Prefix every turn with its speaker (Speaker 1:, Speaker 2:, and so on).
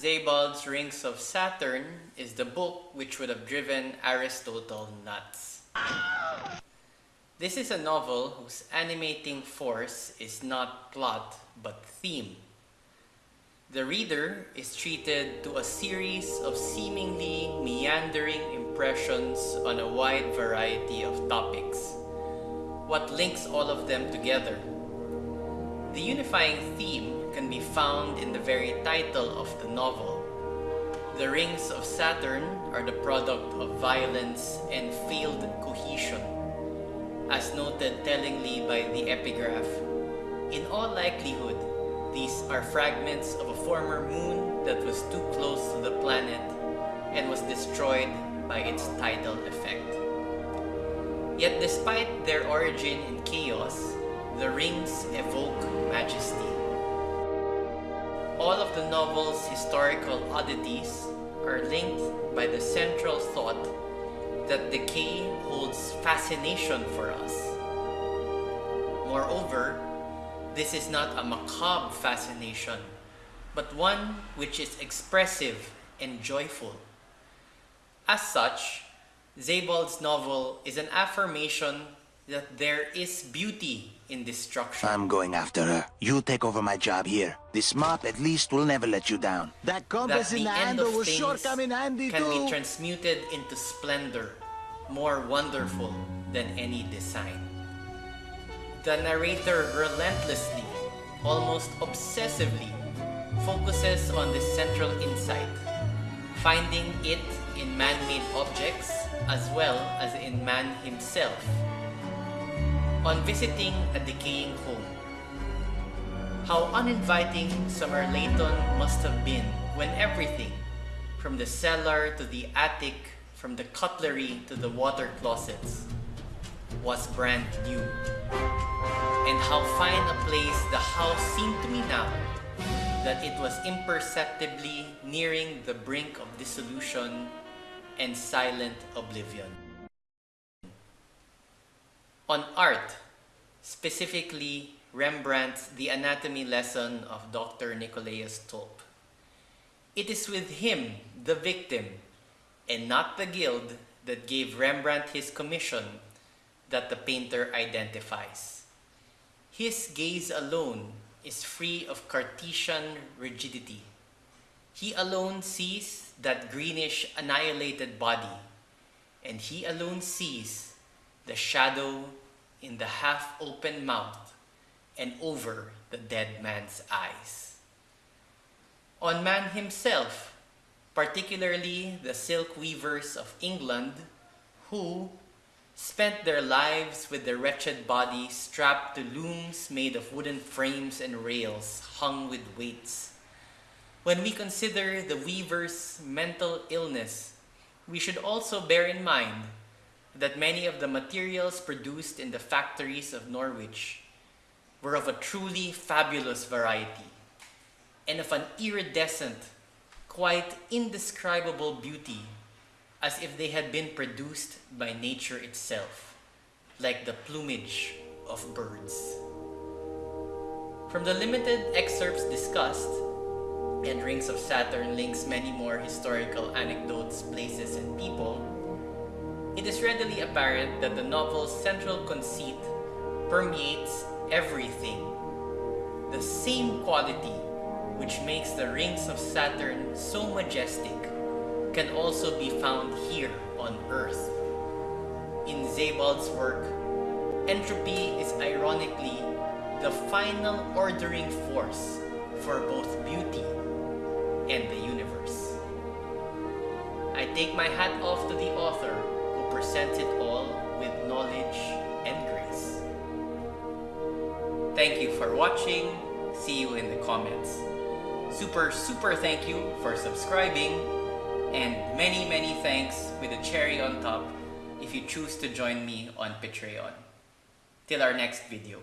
Speaker 1: Sebald's Rings of Saturn is the book which would have driven Aristotle nuts. This is a novel whose animating force is not plot but theme. The reader is treated to a series of seemingly meandering impressions on a wide variety of topics. What links all of them together? The unifying theme can be found in the very title of the novel. The rings of Saturn are the product of violence and failed cohesion, as noted tellingly by the epigraph. In all likelihood, these are fragments of a former moon that was too close to the planet and was destroyed by its tidal effect. Yet despite their origin in chaos, the rings evoke majesty. All of the novel's historical oddities are linked by the central thought that decay holds fascination for us. Moreover, this is not a macabre fascination, but one which is expressive and joyful. As such, Sebald's novel is an affirmation that there is beauty in destruction.
Speaker 2: I'm going after her. You take over my job here. This mop at least will never let you down.
Speaker 3: That
Speaker 1: that
Speaker 3: compass
Speaker 1: the
Speaker 3: in the
Speaker 1: end
Speaker 3: handle
Speaker 1: of
Speaker 3: will sure
Speaker 1: things
Speaker 3: come in handy
Speaker 1: can
Speaker 3: too.
Speaker 1: be transmuted into splendor, more wonderful than any design. The narrator relentlessly, almost obsessively, focuses on this central insight, finding it in man-made objects as well as in man himself. On visiting a decaying home, how uninviting Somerleyton must have been when everything, from the cellar to the attic, from the cutlery to the water closets, was brand new. And how fine a place the house seemed to me now, that it was imperceptibly nearing the brink of dissolution and silent oblivion. On art, specifically Rembrandt's The Anatomy Lesson of Dr. Nicolaus Tulp. It is with him, the victim, and not the guild that gave Rembrandt his commission that the painter identifies. His gaze alone is free of Cartesian rigidity. He alone sees that greenish annihilated body, and he alone sees the shadow in the half-open mouth and over the dead man's eyes. On man himself, particularly the silk weavers of England, who spent their lives with their wretched body strapped to looms made of wooden frames and rails hung with weights. When we consider the weaver's mental illness, we should also bear in mind that many of the materials produced in the factories of Norwich were of a truly fabulous variety and of an iridescent, quite indescribable beauty as if they had been produced by nature itself, like the plumage of birds. From the limited excerpts discussed, and Rings of Saturn links many more historical anecdotes, places, and readily apparent that the novel's central conceit permeates everything. The same quality which makes the Rings of Saturn so majestic can also be found here on Earth. In Sebald's work, entropy is ironically the final ordering force for both beauty and the universe. I take my hat off to the author presents it all with knowledge and grace. Thank you for watching. See you in the comments. Super, super thank you for subscribing and many, many thanks with a cherry on top if you choose to join me on Patreon. Till our next video.